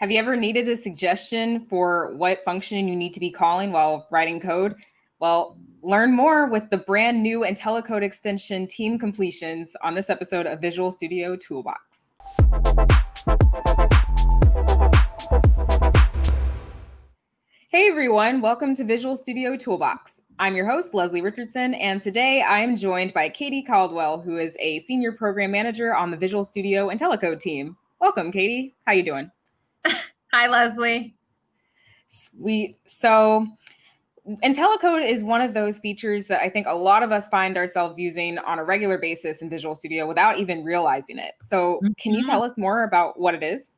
Have you ever needed a suggestion for what function you need to be calling while writing code? Well, learn more with the brand new IntelliCode extension Team Completions on this episode of Visual Studio Toolbox. Hey everyone, welcome to Visual Studio Toolbox. I'm your host, Leslie Richardson, and today I am joined by Katie Caldwell, who is a senior program manager on the Visual Studio IntelliCode team. Welcome, Katie. How you doing? Hi, Leslie. Sweet. So IntelliCode is one of those features that I think a lot of us find ourselves using on a regular basis in Visual Studio without even realizing it. So can you mm-hmm. tell us more about what it is?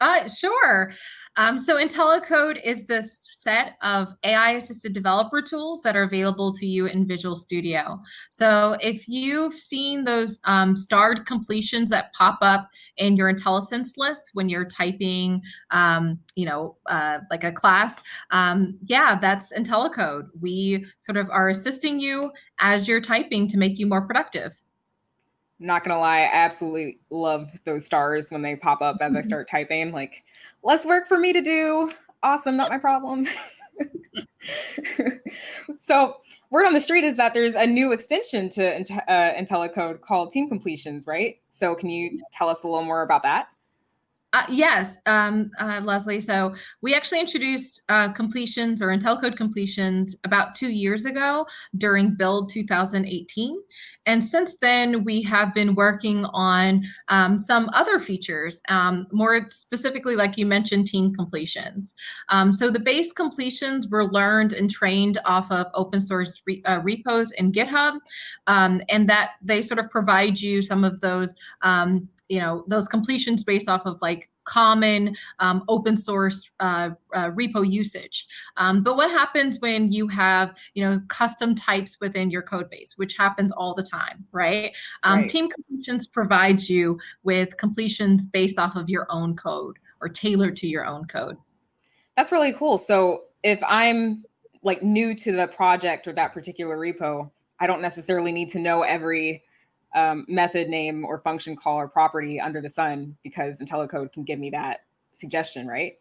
Uh, sure. Um, so IntelliCode is the set of AI assisted developer tools that are available to you in Visual Studio. So if you've seen those um, starred completions that pop up in your IntelliSense list when you're typing, um, you know, uh, like a class, um, yeah, that's IntelliCode. We sort of are assisting you as you're typing to make you more productive not gonna lie, I absolutely love those stars when they pop up as I start typing. Like, less work for me to do. Awesome, not my problem. so, word on the street is that there's a new extension to uh, IntelliCode called Team Completions, right? So, can you tell us a little more about that? Uh, yes, um, uh, Leslie. So we actually introduced uh, completions or IntelliCode completions about two years ago during Build 2018. And since then, we have been working on um, some other features, um, more specifically, like you mentioned, team completions. Um, so the base completions were learned and trained off of open source re uh, repos in GitHub, um, and that they sort of provide you some of those um, you know those completions based off of like common um, open source uh, uh, repo usage. Um, but what happens when you have you know custom types within your code base, which happens all the time, right? Um, right. Team completions provides you with completions based off of your own code or tailored to your own code. That's really cool. So if I'm like new to the project or that particular repo, I don't necessarily need to know every um, method name or function call or property under the sun because IntelliCode can give me that suggestion, right?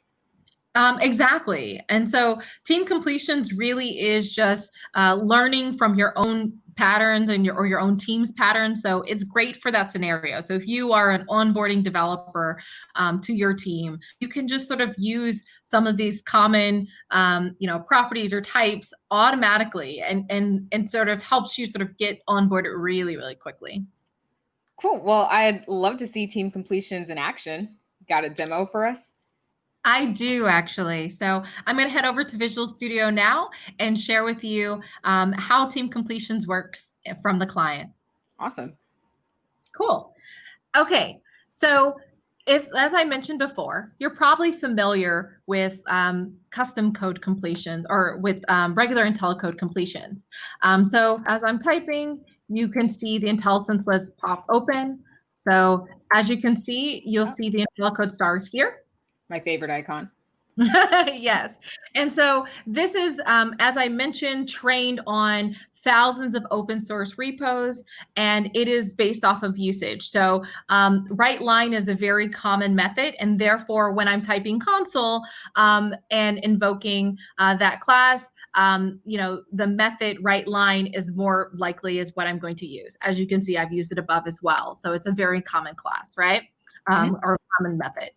Um, exactly. And so team completions really is just uh, learning from your own patterns and your or your own team's patterns. So it's great for that scenario. So if you are an onboarding developer um, to your team, you can just sort of use some of these common um, you know properties or types automatically and and and sort of helps you sort of get onboarded really really quickly. Cool. Well, I'd love to see team completions in action. Got a demo for us? I do actually. So I'm going to head over to Visual Studio now and share with you um, how Team Completions works from the client. Awesome. Cool. Okay. So if, as I mentioned before, you're probably familiar with um, custom code completions or with um, regular IntelliCode completions. Um, so as I'm typing, you can see the IntelliSense list pop open. So as you can see, you'll see the IntelliCode stars here my favorite icon. yes. And so this is, um, as I mentioned, trained on thousands of open source repos, and it is based off of usage. So um, write line is a very common method, and therefore when I'm typing console um, and invoking uh, that class, um, you know, the method write line is more likely is what I'm going to use. As you can see, I've used it above as well. So it's a very common class, right? Um, mm-hmm. or common method.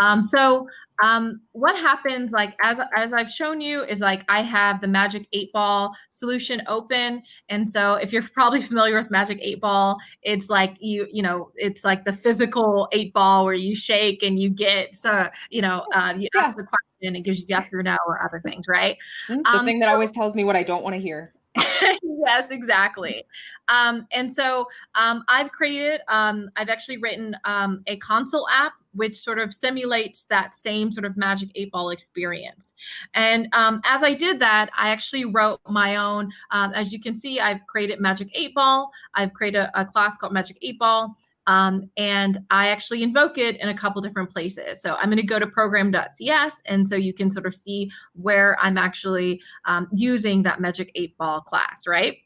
Um, so um, what happens like as, as I've shown you is like I have the magic eight ball solution open. And so if you're probably familiar with magic eight ball, it's like you, you know, it's like the physical eight ball where you shake and you get, so, you know, uh, you yeah. ask the question and it gives you yes or no or other things, right? Mm-hmm. The um, thing that always tells me what I don't want to hear. yes, exactly. Um, and so um, I've created, um, I've actually written um, a console app which sort of simulates that same sort of magic eight ball experience. And um, as I did that, I actually wrote my own, um, as you can see, I've created magic eight ball. I've created a, a class called magic eight ball. Um, and I actually invoke it in a couple different places. So I'm going to go to program.cs, and so you can sort of see where I'm actually um, using that Magic 8 Ball class, right?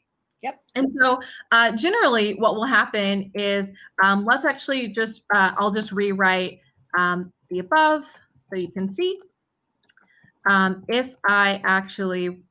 Yep. And so uh, generally what will happen is, um, let's actually just, uh, I'll just rewrite um, the above. So you can see um, if I actually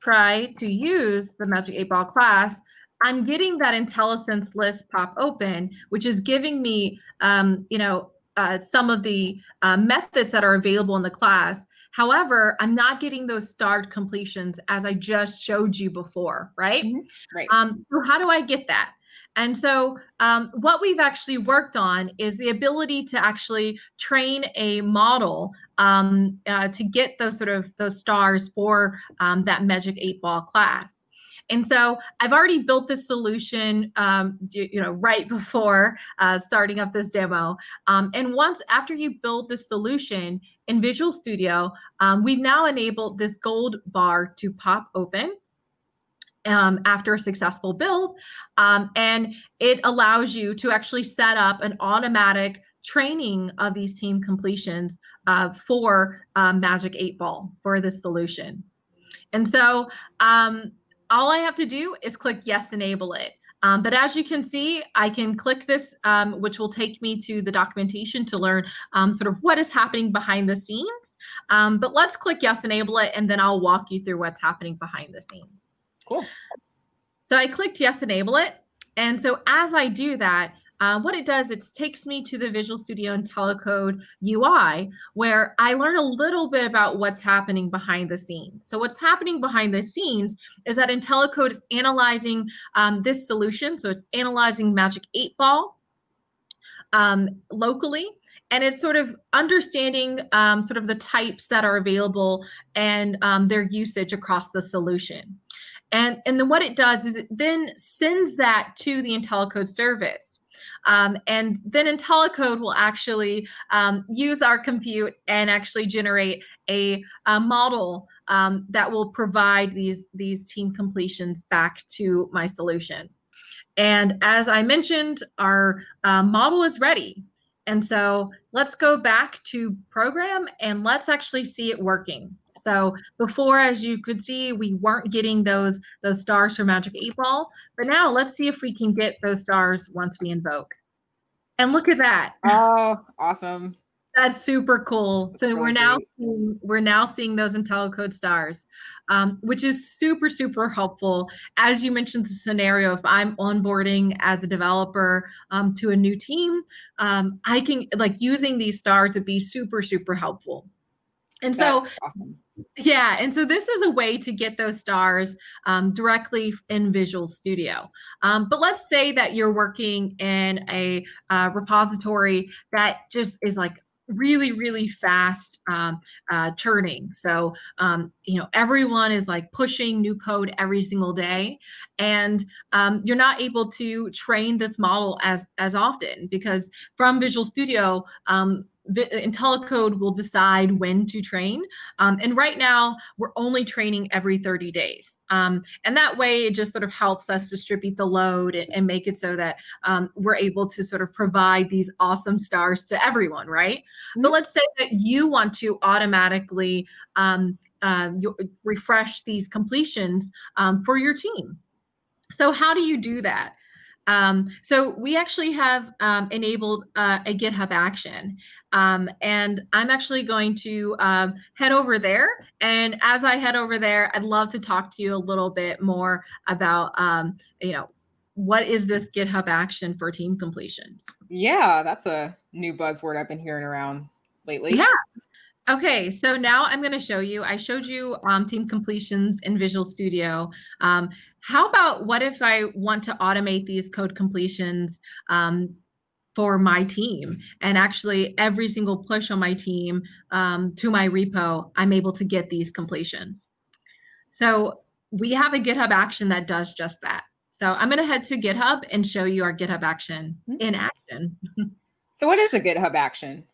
try to use the Magic 8 Ball class, I'm getting that IntelliSense list pop open, which is giving me, um, you know, uh, some of the uh, methods that are available in the class. However, I'm not getting those starred completions as I just showed you before, right? Mhm. Right. Um, so how do I get that? And so um, what we've actually worked on is the ability to actually train a model um, uh, to get those sort of those stars for um, that Magic 8 Ball class. And so I've already built this solution, um, you know, right before uh, starting up this demo. Um, and once after you build the solution in Visual Studio, um, we've now enabled this gold bar to pop open um, after a successful build. Um, and it allows you to actually set up an automatic training of these team completions uh, for um, Magic 8 Ball for this solution. And so um, all I have to do is click yes, enable it. Um, but as you can see, I can click this, um, which will take me to the documentation to learn um, sort of what is happening behind the scenes. Um, but let's click yes, enable it, and then I'll walk you through what's happening behind the scenes. Cool. So I clicked yes, enable it. And so as I do that, uh, what it does, it takes me to the Visual Studio IntelliCode UI, where I learn a little bit about what's happening behind the scenes. So what's happening behind the scenes is that IntelliCode is analyzing um, this solution. So it's analyzing Magic 8 Ball um, locally, and it's sort of understanding um, sort of the types that are available and um, their usage across the solution. And, and then what it does is it then sends that to the IntelliCode service. Um, and then IntelliCode will actually um, use our compute and actually generate a, a model um, that will provide these, these team completions back to my solution. And as I mentioned, our uh, model is ready. And so let's go back to program and let's actually see it working. So before, as you could see, we weren't getting those, those stars for Magic 8 Ball, but now let's see if we can get those stars once we invoke. And look at that. Oh, awesome. That's super cool. That's so we're now seeing, we're now seeing those IntelliCode stars, um, which is super super helpful. As you mentioned, the scenario if I'm onboarding as a developer um, to a new team, um, I can like using these stars would be super super helpful. And so awesome. yeah, and so this is a way to get those stars um, directly in Visual Studio. Um, but let's say that you're working in a uh, repository that just is like really, really fast um, uh, churning. So, um, you know, everyone is like pushing new code every single day, and um, you're not able to train this model as as often because from Visual Studio. IntelliCode will decide when to train. Um, and right now, we're only training every 30 days. Um, and that way, it just sort of helps us distribute the load and, and make it so that um, we're able to sort of provide these awesome stars to everyone, right? But Mhm. let's say that you want to automatically um, uh, refresh these completions um, for your team. So, how do you do that? Um, so we actually have um, enabled uh, a GitHub action. Um, and I'm actually going to um, head over there. And as I head over there, I'd love to talk to you a little bit more about, um, you know, what is this GitHub action for team completions? Yeah, that's a new buzzword I've been hearing around lately. Yeah. Okay, so now I'm going to show you. I showed you um, team completions in Visual Studio. Um, how about what if I want to automate these code completions um, for my team? And actually, every single push on my team um, to my repo, I'm able to get these completions. So we have a GitHub action that does just that. So I'm going to head to GitHub and show you our GitHub action Mhm. in action. So, what is a GitHub action?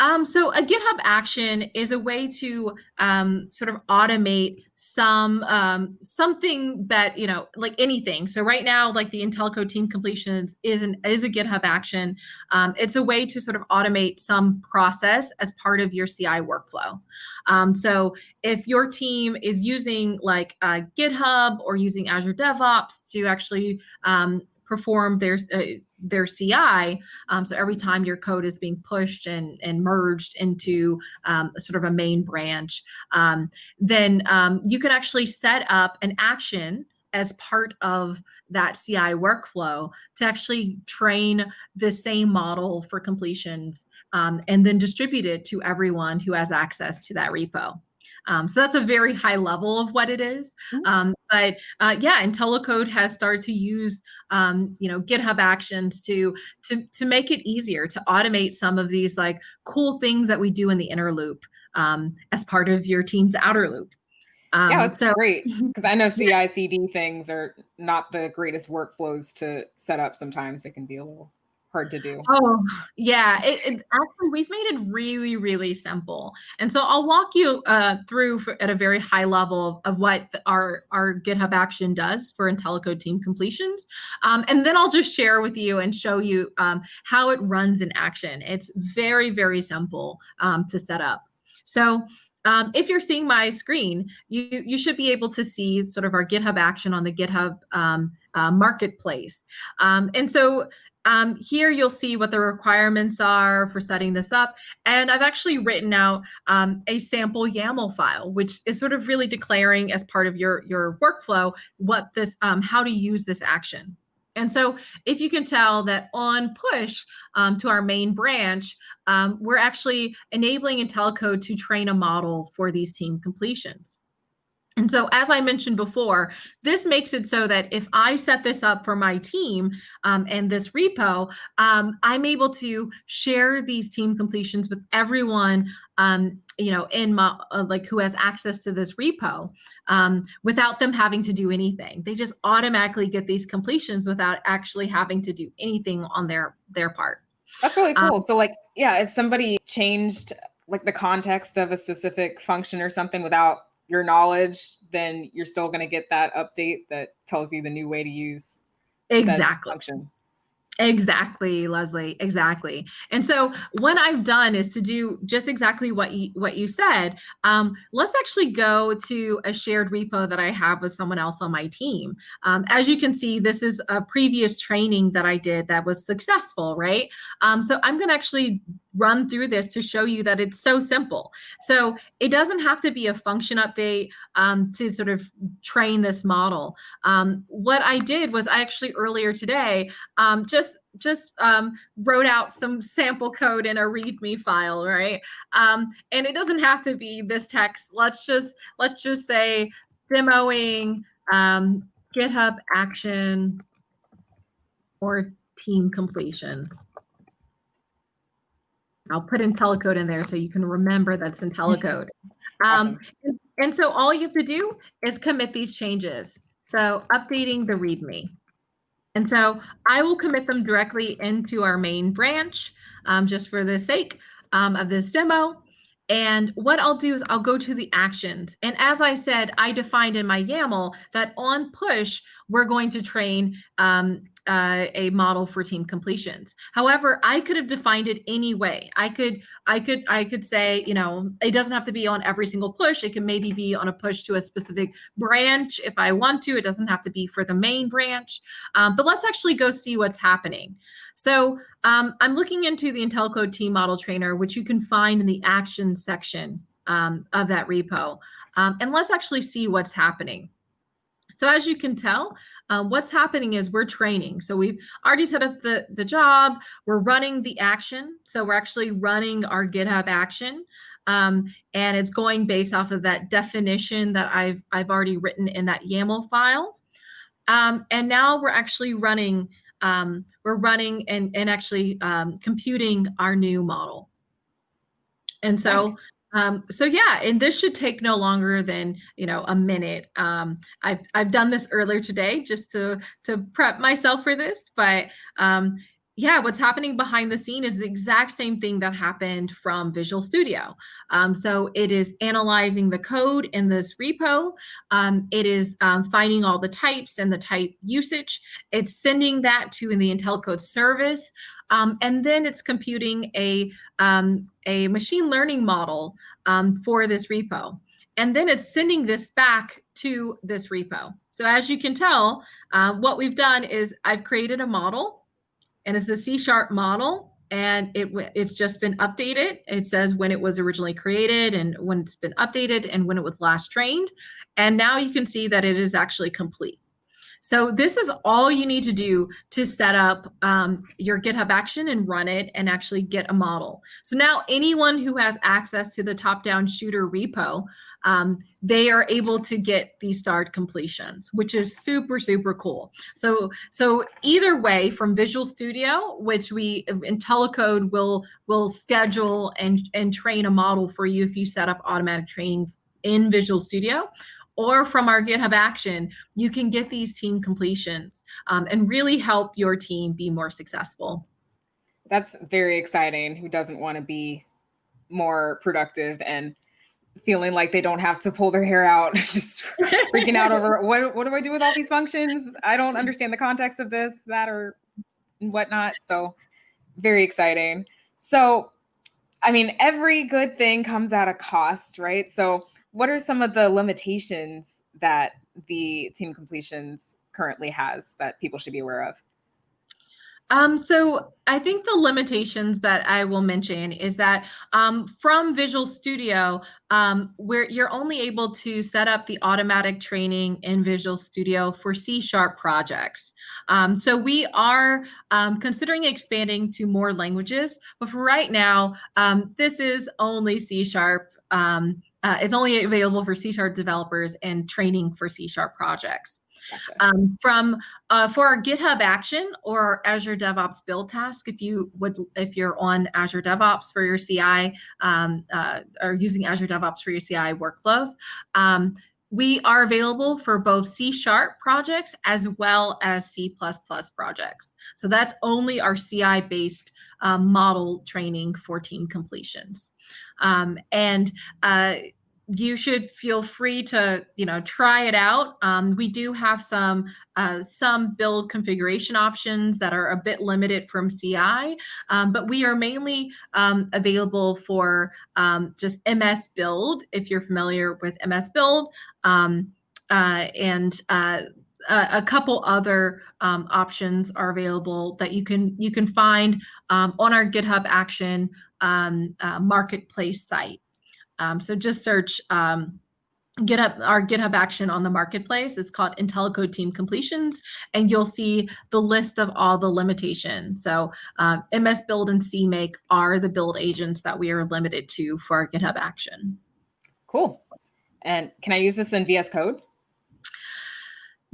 Um, so a GitHub action is a way to um, sort of automate some um, something that you know, like anything. So right now, like the IntelliCode team completions is an is a GitHub action. Um, it's a way to sort of automate some process as part of your CI workflow. Um, so if your team is using like uh, GitHub or using Azure DevOps to actually um, perform their uh, their CI. Um, so every time your code is being pushed and, and merged into um, sort of a main branch, um, then um, you can actually set up an action as part of that CI workflow to actually train the same model for completions um, and then distribute it to everyone who has access to that repo. Um, so that's a very high level of what it is. Mm-hmm. Um, but uh, yeah, IntelliCode has started to use um, you know GitHub Actions to to to make it easier to automate some of these like cool things that we do in the inner loop um, as part of your team's outer loop. Um, yeah, it's so, great because I know CI/CD things are not the greatest workflows to set up. Sometimes they can be a little hard to do. Oh, yeah. It, it, actually, we've made it really, really simple. And so I'll walk you uh, through for, at a very high level of, what our, our GitHub action does for IntelliCode team completions. Um, and then I'll just share with you and show you um, how it runs in action. It's very, very simple um, to set up. So um, if you're seeing my screen, you, you should be able to see sort of our GitHub action on the GitHub um, uh, marketplace. Um, and so um, here you'll see what the requirements are for setting this up. And I've actually written out um, a sample YAML file, which is sort of really declaring as part of your, your workflow what this, um, how to use this action. And so if you can tell that on push um, to our main branch, um, we're actually enabling IntelliCode to train a model for these team completions. And so, as I mentioned before, this makes it so that if I set this up for my team um, and this repo, um, I'm able to share these team completions with everyone, um, you know, in my uh, like who has access to this repo um, without them having to do anything. They just automatically get these completions without actually having to do anything on their their part. That's really um, cool. so, like, yeah, if somebody changed like the context of a specific function or something without your knowledge, then you're still going to get that update that tells you the new way to use exactly function. Exactly, Leslie. Exactly. And so what I've done is to do just exactly what you what you said. Um, let's actually go to a shared repo that I have with someone else on my team. Um, as you can see, this is a previous training that I did that was successful, right? Um, so I'm going to actually run through this to show you that it's so simple. So it doesn't have to be a function update um, to sort of train this model. Um, what I did was I actually earlier today um, just just um, wrote out some sample code in a README file, right? Um, and it doesn't have to be this text. Let's just let's just say demoing um, GitHub action or team completions. I'll put IntelliCode in there so you can remember that's IntelliCode. Um, awesome. and, and so all you have to do is commit these changes. So updating the README. And so I will commit them directly into our main branch um, just for the sake um, of this demo. And what I'll do is I'll go to the actions. And as I said, I defined in my YAML that on push, we're going to train um, uh, a model for team completions. However, I could have defined it any way. I could, I could, I could say, you know, it doesn't have to be on every single push. It can maybe be on a push to a specific branch if I want to. It doesn't have to be for the main branch. Um, but let's actually go see what's happening. So um, I'm looking into the IntelliCode team model trainer, which you can find in the actions section um, of that repo. Um, and let's actually see what's happening. So as you can tell, um, what's happening is we're training. So we've already set up the, the job. We're running the action. So we're actually running our GitHub action. Um, and it's going based off of that definition that I've, I've already written in that YAML file. Um, and now we're actually running, um, we're running and, and actually um, computing our new model. And so nice. Um, so yeah, and this should take no longer than you know a minute. Um, I've I've done this earlier today just to to prep myself for this, but um, yeah, what's happening behind the scene is the exact same thing that happened from Visual Studio. Um, so it is analyzing the code in this repo. Um, it is um, finding all the types and the type usage. It's sending that to in the IntelliCode service. Um, and then it's computing a, um, a machine learning model um, for this repo. And then it's sending this back to this repo. So as you can tell, uh, what we've done is I've created a model and it's the C sharp model and it it's just been updated. It says when it was originally created and when it's been updated and when it was last trained. And now you can see that it is actually complete. So this is all you need to do to set up um, your GitHub action and run it and actually get a model. So now anyone who has access to the top-down shooter repo, um, they are able to get these starred completions, which is super, super cool. So, so either way from Visual Studio, which we IntelliCode will, will schedule and, and train a model for you if you set up automatic training in Visual Studio, or from our GitHub action, you can get these team completions um, and really help your team be more successful. That's very exciting. Who doesn't want to be more productive and feeling like they don't have to pull their hair out, just freaking out over what, what do I do with all these functions? I don't understand the context of this, that, or whatnot. So very exciting. So, I mean, every good thing comes at a cost, right? So what are some of the limitations that the team completions currently has that people should be aware of? Um, so I think the limitations that I will mention is that um, from Visual Studio, um, where you're only able to set up the automatic training in Visual Studio for C Sharp projects. Um, so we are um, considering expanding to more languages, but for right now, um, this is only C Sharp um, uh, it's only available for C Sharp developers and training for C Sharp projects. Gotcha. Um, from uh, for our GitHub action or Azure DevOps build task, if you would, if you're on Azure DevOps for your CI um, uh, or using Azure DevOps for your CI workflows, um, we are available for both C Sharp projects as well as C++ projects. So that's only our CI based um, model training for team completions. Um, and uh, you should feel free to you know try it out. Um, we do have some uh, some build configuration options that are a bit limited from ci um, but we are mainly um, available for um, just ms build if you're familiar with ms build. Um, uh, and uh, a, couple other um, options are available that you can you can find on our github action uh, marketplace site um, so just search um, GitHub our GitHub action on the marketplace. It's called IntelliCode Team Completions, and you'll see the list of all the limitations. So MS Build and CMake are the build agents that we are limited to for our GitHub action. Cool. And can I use this in VS Code?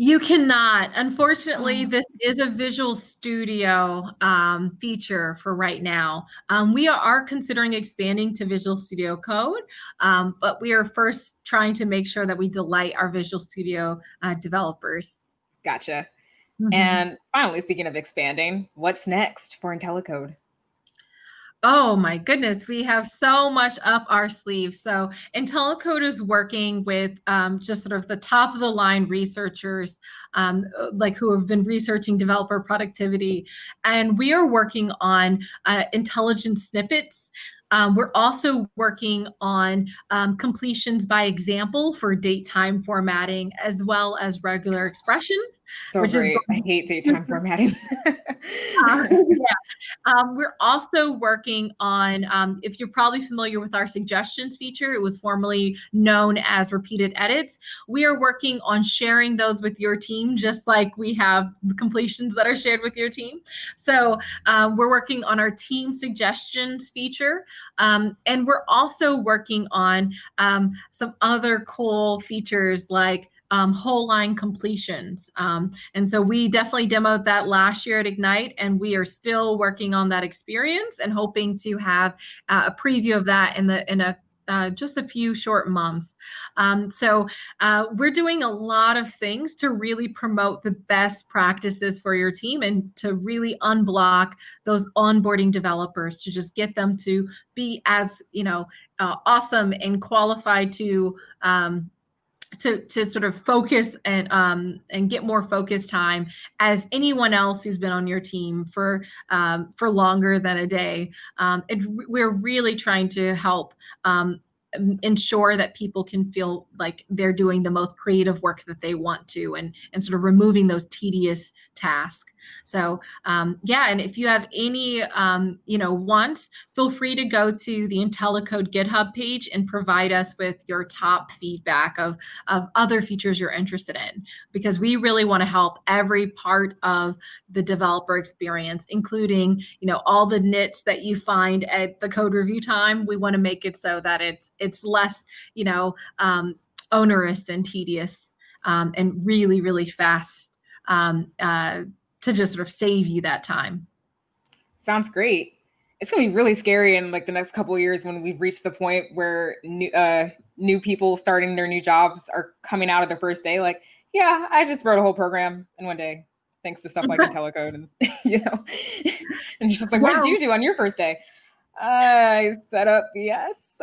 You cannot. Unfortunately, oh. this is a Visual Studio um, feature for right now. Um, we are considering expanding to Visual Studio Code, um, but we are first trying to make sure that we delight our Visual Studio uh, developers. Gotcha. Mm -hmm. And finally, speaking of expanding, what's next for IntelliCode? Oh my goodness, we have so much up our sleeve. So IntelliCode is working with um, just sort of the top of the line researchers, um, like who have been researching developer productivity. And we are working on uh, intelligent snippets um, we're also working on um, completions by example for date time formatting as well as regular expressions. So which great. Is I hate date time formatting. uh, yeah. Um, we're also working on, um, if you're probably familiar with our suggestions feature, it was formerly known as repeated edits. We are working on sharing those with your team, just like we have completions that are shared with your team. So uh, we're working on our team suggestions feature. Um, and we're also working on um, some other cool features like um, whole line completions. Um, and so we definitely demoed that last year at Ignite, and we are still working on that experience and hoping to have uh, a preview of that in the in a uh, just a few short months. Um, so uh, we're doing a lot of things to really promote the best practices for your team and to really unblock those onboarding developers to just get them to be as you know uh, awesome and qualified to um, to to sort of focus and um, and get more focus time as anyone else who's been on your team for um, for longer than a day. Um, we're really trying to help um, ensure that people can feel like they're doing the most creative work that they want to and and sort of removing those tedious tasks. So um, yeah and if you have any um, you know wants feel free to go to the intellicode github page and provide us with your top feedback of of other features you're interested in because we really want to help every part of the developer experience including you know all the nits that you find at the code review time. We want to make it so that it's it's less, you know, um, onerous and tedious um, and really, really fast um, uh, to just sort of save you that time. Sounds great. It's gonna be really scary in like the next couple years when we've reached the point where new uh, new people starting their new jobs are coming out of their first day. Like, yeah, I just wrote a whole program in one day, thanks to stuff like IntelliCode, and you know, and you're just like, wow. what did you do on your first day? I set up yes.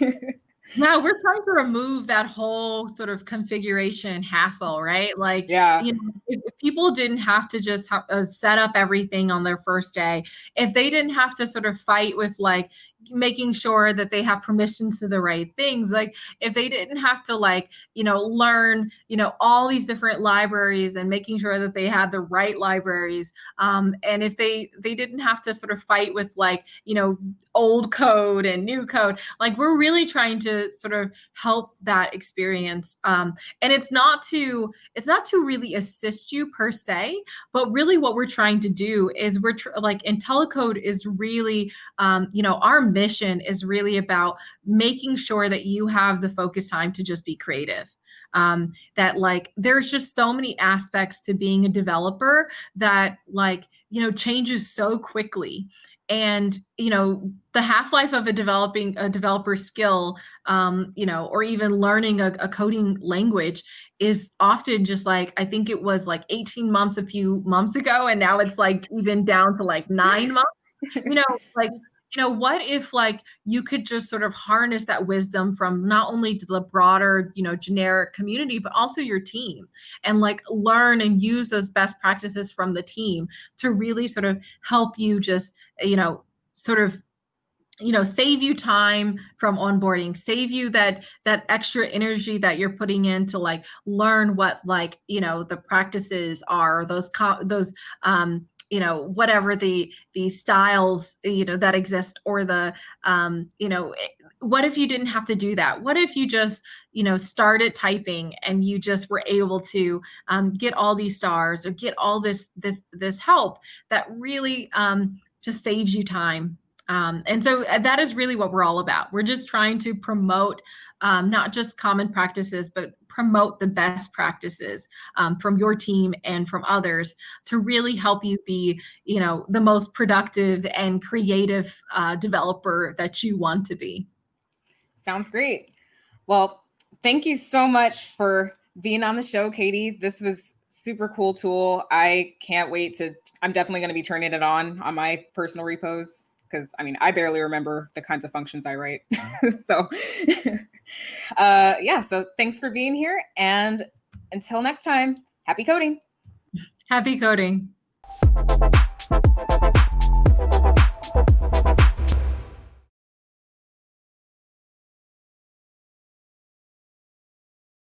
now we're trying to remove that whole sort of configuration hassle, right? Like, yeah, you know, if, if people didn't have to just have, uh, set up everything on their first day, if they didn't have to sort of fight with like, making sure that they have permissions to the right things like if they didn't have to like you know learn you know all these different libraries and making sure that they had the right libraries um, and if they they didn't have to sort of fight with like you know old code and new code like we're really trying to sort of help that experience um, and it's not to it's not to really assist you per se but really what we're trying to do is we're like IntelliCode is really um, you know our mission is really about making sure that you have the focus time to just be creative. Um, that like there's just so many aspects to being a developer that like you know changes so quickly. And you know the half-life of a developing a developer skill um, you know or even learning a, a, coding language is often just like i think it was like 18 months a few months ago and now it's like even down to like nine months. You know like you know what if like you could just sort of harness that wisdom from not only to the broader you know generic community but also your team and like learn and use those best practices from the team to really sort of help you just you know sort of you know save you time from onboarding save you that that extra energy that you're putting in to like learn what like you know the practices are those co- those um you know whatever the the styles you know that exist or the um you know eh, what if you didn't have to do that? What if you just you know started typing and you just were able to um, get all these stars or get all this this this help that really um, just saves you time? Um, and so uh, that is really what we're all about. We're just trying to promote um, not just common practices, but promote the best practices um, from your team and from others to really help you be, you know, the most productive and creative uh, developer that you want to be. Sounds great. Well, thank you so much for being on the show, Katie. This was super cool tool. I can't wait to. I'm definitely going to be turning it on on my personal repos because I mean I barely remember the kinds of functions I write. so uh, yeah, so thanks for being here. And until next time, happy coding. Happy coding.